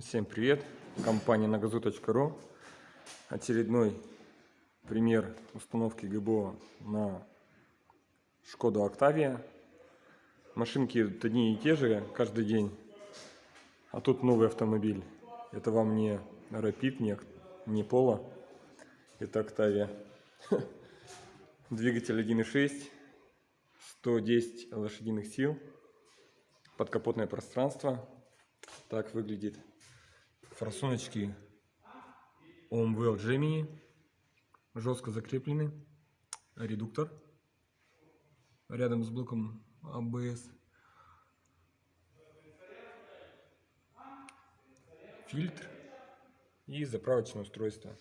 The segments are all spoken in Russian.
Всем привет! Компания nagazu.ru Очередной пример установки ГБО на Шкоду Октавия. Машинки одни и те же каждый день. А тут новый автомобиль. Это вам не Rapid, не, не Polo. Это Октавия. Двигатель 1.6, 110 лошадиных сил, подкапотное пространство. Так выглядит форсуночки Omwell Gemini жестко закреплены. Редуктор рядом с блоком ABS. Фильтр и заправочное устройство.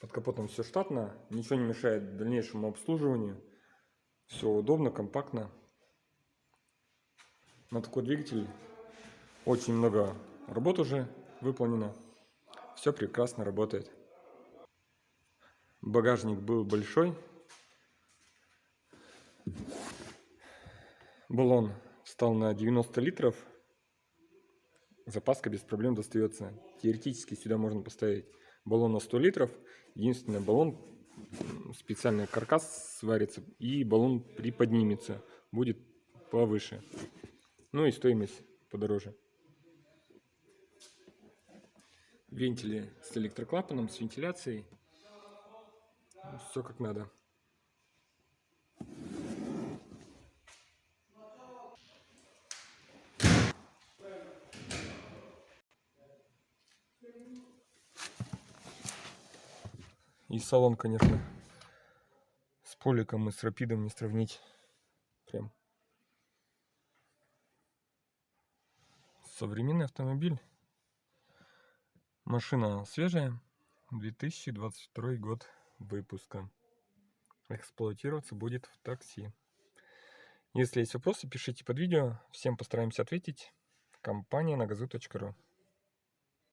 Под капотом все штатно, ничего не мешает дальнейшему обслуживанию. Все удобно, компактно. На такой двигатель очень много работ уже выполнено. Все прекрасно работает. Багажник был большой. Баллон стал на 90 литров. Запаска без проблем достается. Теоретически сюда можно поставить баллон на 100 литров. Единственное, баллон, специальный каркас сварится и баллон приподнимется. Будет повыше. Ну и стоимость подороже вентили с электроклапаном, с вентиляцией. Все как надо. И салон, конечно, с поликом и с рапидом не сравнить. Прям современный автомобиль. Машина свежая, 2022 год выпуска. Эксплуатироваться будет в такси. Если есть вопросы, пишите под видео. Всем постараемся ответить. Компания на газу.ру